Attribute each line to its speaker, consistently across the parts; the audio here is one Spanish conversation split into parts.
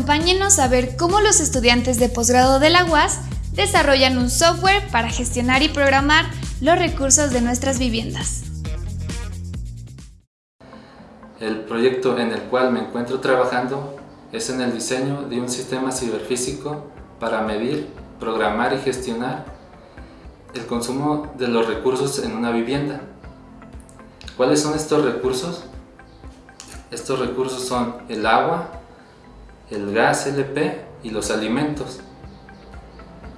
Speaker 1: Acompáñenos a ver cómo los estudiantes de posgrado de la UAS desarrollan un software para gestionar y programar los recursos de nuestras viviendas.
Speaker 2: El proyecto en el cual me encuentro trabajando es en el diseño de un sistema ciberfísico para medir, programar y gestionar el consumo de los recursos en una vivienda. ¿Cuáles son estos recursos? Estos recursos son el agua, el gas LP y los alimentos.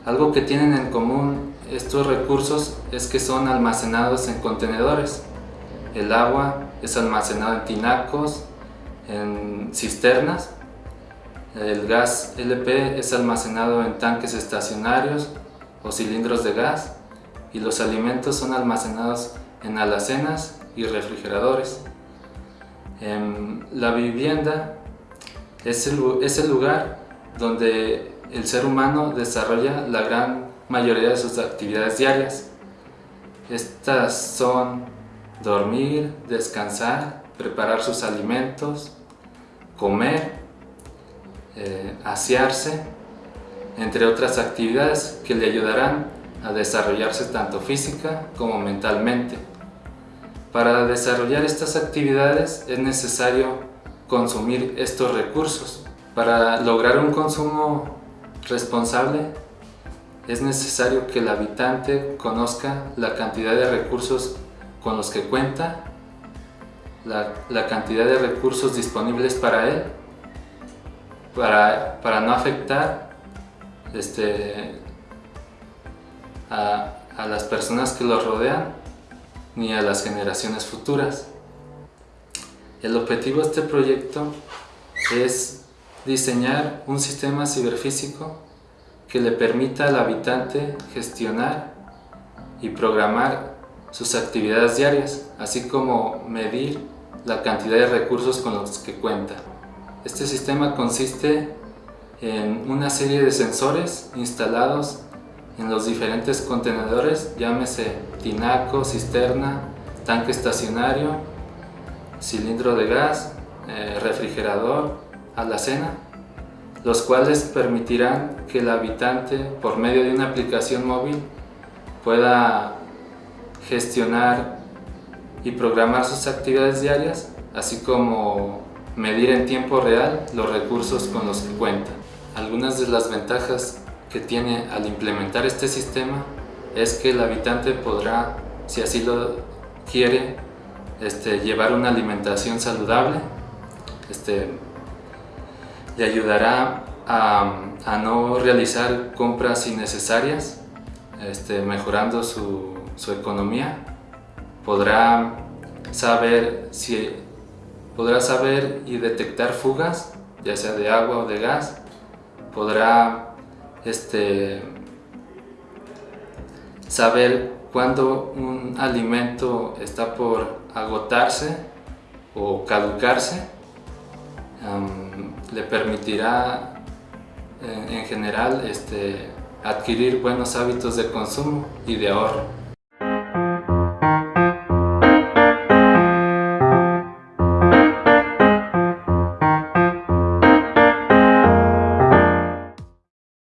Speaker 2: Algo que tienen en común estos recursos es que son almacenados en contenedores. El agua es almacenado en tinacos, en cisternas. El gas LP es almacenado en tanques estacionarios o cilindros de gas. Y los alimentos son almacenados en alacenas y refrigeradores. En la vivienda es el, es el lugar donde el ser humano desarrolla la gran mayoría de sus actividades diarias. Estas son dormir, descansar, preparar sus alimentos, comer, eh, asearse, entre otras actividades que le ayudarán a desarrollarse tanto física como mentalmente. Para desarrollar estas actividades es necesario consumir estos recursos. Para lograr un consumo responsable, es necesario que el habitante conozca la cantidad de recursos con los que cuenta, la, cantidad de recursos disponibles para él, para, no afectar este, a las personas que lo rodean ni a las generaciones futuras. El objetivo de este proyecto es diseñar un sistema ciberfísico que le permita al habitante gestionar y programar sus actividades diarias, así como medir la cantidad de recursos con los que cuenta. Este sistema consiste en una serie de sensores instalados en los diferentes contenedores, llámese tinaco, cisterna, tanque estacionario, cilindro de gas, eh, refrigerador, a la cena, los cuales permitirán que el habitante, por medio de una aplicación móvil, pueda gestionar y programar sus actividades diarias, así como medir en tiempo real los recursos con los que cuenta. Algunas de las ventajas que tiene al implementar este sistema es que el habitante podrá, si así lo quiere, este, llevar una alimentación saludable, este, le ayudará a, no realizar compras innecesarias, este, mejorando su, economía. Podrá saber, si, podrá saber y detectar fugas, ya sea de agua o de gas. Podrá saber cuándo un alimento está por agotarse o caducarse le permitirá en, general este, adquirir buenos hábitos de consumo y de ahorro.